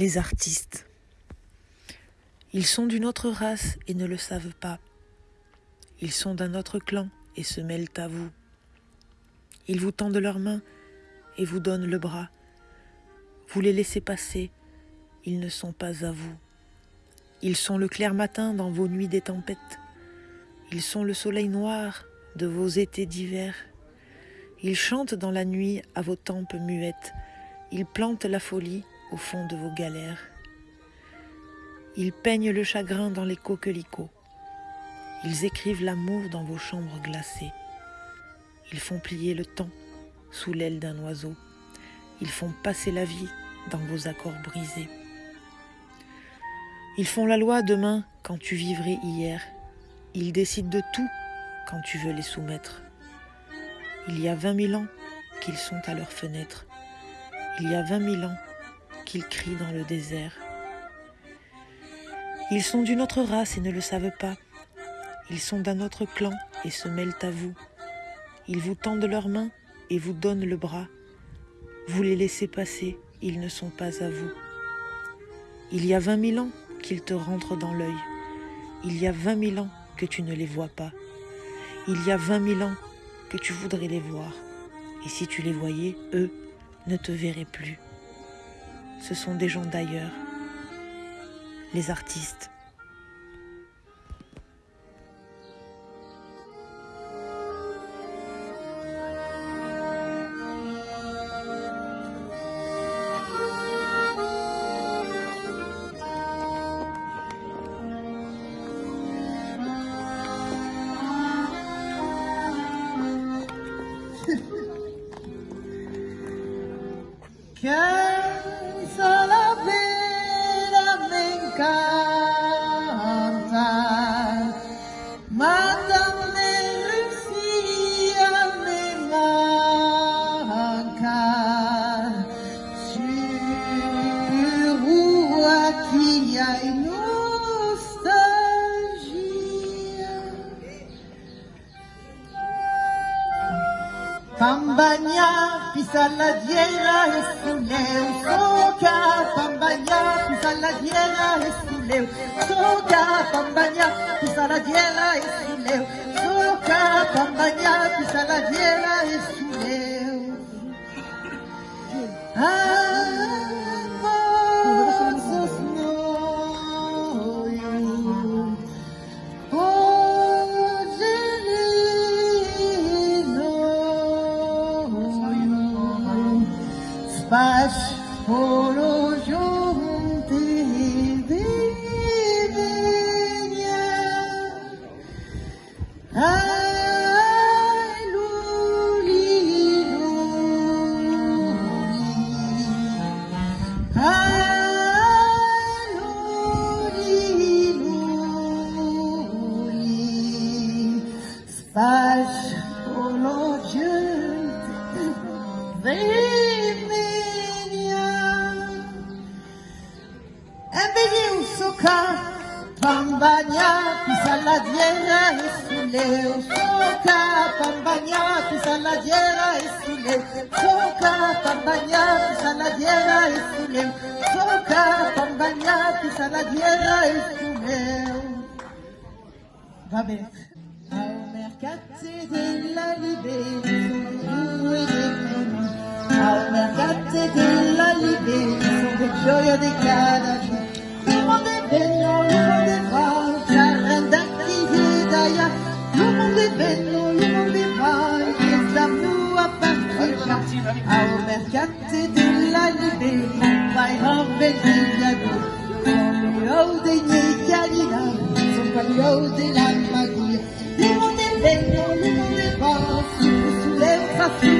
les artistes. Ils sont d'une autre race et ne le savent pas. Ils sont d'un autre clan et se mêlent à vous. Ils vous tendent leurs mains et vous donnent le bras. Vous les laissez passer, ils ne sont pas à vous. Ils sont le clair matin dans vos nuits des tempêtes. Ils sont le soleil noir de vos étés d'hiver. Ils chantent dans la nuit à vos tempes muettes. Ils plantent la folie au fond de vos galères. Ils peignent le chagrin dans les coquelicots. Ils écrivent l'amour dans vos chambres glacées. Ils font plier le temps sous l'aile d'un oiseau. Ils font passer la vie dans vos accords brisés. Ils font la loi demain quand tu vivrais hier. Ils décident de tout quand tu veux les soumettre. Il y a vingt mille ans qu'ils sont à leurs fenêtres. Il y a vingt mille ans qu'ils crient dans le désert. Ils sont d'une autre race et ne le savent pas. Ils sont d'un autre clan et se mêlent à vous. Ils vous tendent leurs mains et vous donnent le bras. Vous les laissez passer, ils ne sont pas à vous. Il y a vingt mille ans qu'ils te rentrent dans l'œil. Il y a vingt mille ans que tu ne les vois pas. Il y a vingt mille ans que tu voudrais les voir. Et si tu les voyais, eux ne te verraient plus. Ce sont des gens d'ailleurs, les artistes. Pambagna, pisaladiera e suleu, soca, pambagna, pisaladiera e suleu, vinha Ebeli usoka Pambanya pisaladiera esule Usoka pambanya pisaladiera esule Usoka pambanya pisaladiera esule Usoka pambanya pisaladiera esule Va bene Au mercate della libertà Au mercate della libertà Sono gioia di cada è bello, buono C'è renda chi mondo è bello, è buono Che stiamo a partigiano Au mercate della libertà Vai a vedere Sono dei miei chiarinà Sono della magia Il mondo è bello, il mondo è buono Sulle fa su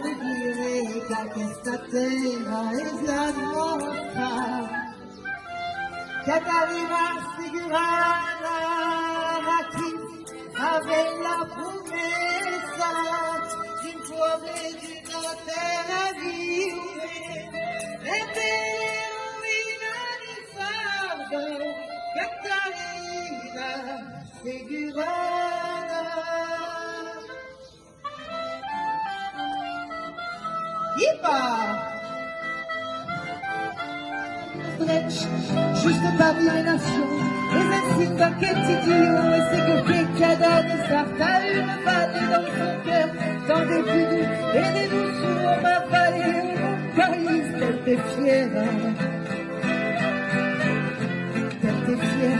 negar y dire que esta terra es la nuestra que arriva figurada Juste parmi les nations, les insignes d'un quotidien, et c'est que quelqu'un ne à une vanne dans son cœur, dans des et des douceurs, ma vallée, mon pays, t'es fière, t'es fière.